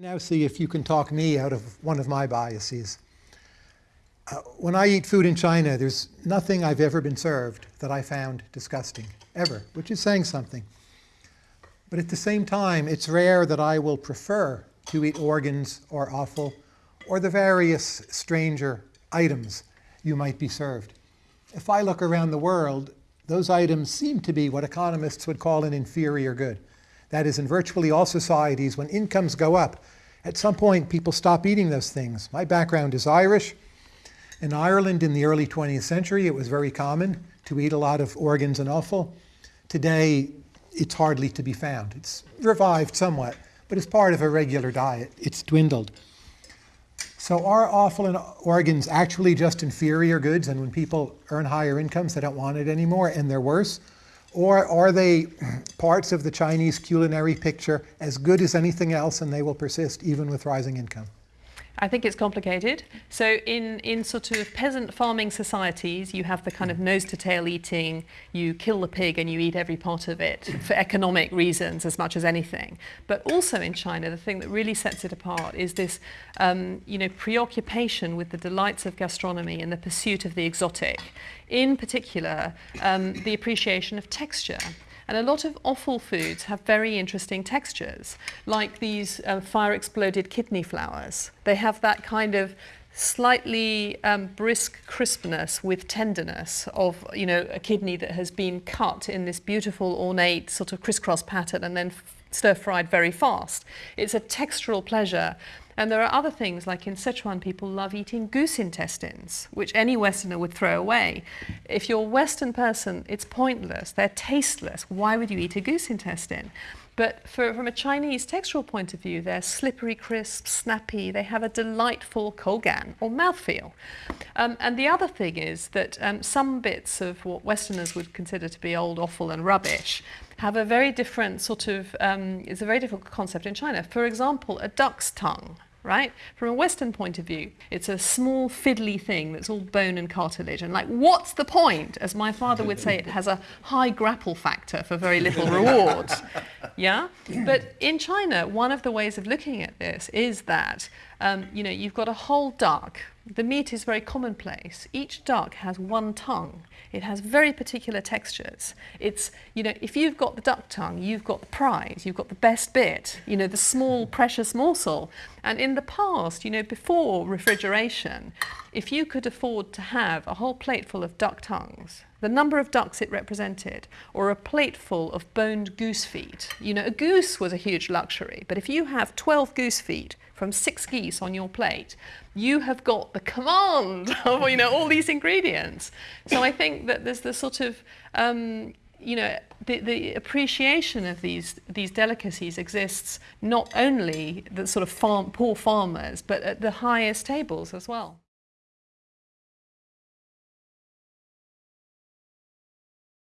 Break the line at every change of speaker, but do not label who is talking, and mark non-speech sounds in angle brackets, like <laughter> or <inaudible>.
Now see if you can talk me out of one of my biases. Uh, when I eat food in China, there's nothing I've ever been served that I found disgusting, ever, which is saying something. But at the same time, it's rare that I will prefer to eat organs or offal or the various stranger items you might be served. If I look around the world, those items seem to be what economists would call an inferior good. That is, in virtually all societies, when incomes go up, at some point people stop eating those things. My background is Irish. In Ireland in the early 20th century, it was very common to eat a lot of organs and offal. Today, it's hardly to be found. It's revived somewhat, but as part of a regular diet, it's dwindled. So are offal and organs actually just inferior goods, and when people earn higher incomes, they don't want it anymore, and they're worse? Or are they parts of the Chinese culinary picture as good as anything else and they will persist even with rising income?
I think it's complicated. So in, in sort of peasant farming societies, you have the kind of nose to tail eating, you kill the pig and you eat every part of it for economic reasons as much as anything. But also in China, the thing that really sets it apart is this um, you know, preoccupation with the delights of gastronomy and the pursuit of the exotic. In particular, um, the appreciation of texture. And a lot of offal foods have very interesting textures, like these uh, fire exploded kidney flowers. They have that kind of slightly um, brisk crispness with tenderness of you know a kidney that has been cut in this beautiful ornate sort of crisscross pattern and then stir fried very fast. It's a textural pleasure and there are other things, like in Sichuan, people love eating goose intestines, which any Westerner would throw away. If you're a Western person, it's pointless. They're tasteless. Why would you eat a goose intestine? But for, from a Chinese textual point of view, they're slippery, crisp, snappy. They have a delightful kougan, or mouthfeel. Um, and the other thing is that um, some bits of what Westerners would consider to be old offal and rubbish have a very different sort of, um, it's a very different concept in China. For example, a duck's tongue right? From a Western point of view, it's a small fiddly thing that's all bone and cartilage. And like, what's the point? As my father would say, it has a high grapple factor for very little <laughs> reward. Yeah? But in China, one of the ways of looking at this is that, um, you know, you've got a whole duck. The meat is very commonplace. Each duck has one tongue. It has very particular textures. It's, you know, if you've got the duck tongue, you've got the prize, you've got the best bit, you know, the small precious morsel. And in the past, you know, before refrigeration, if you could afford to have a whole plate full of duck tongues, the number of ducks it represented, or a plateful of boned goose feet. You know, a goose was a huge luxury, but if you have 12 goose feet from six geese on your plate, you have got the command <laughs> of, you know, all these ingredients. So I think that there's the sort of, um, you know, the, the appreciation of these these delicacies exists not only the sort of farm, poor farmers, but at the highest tables as well.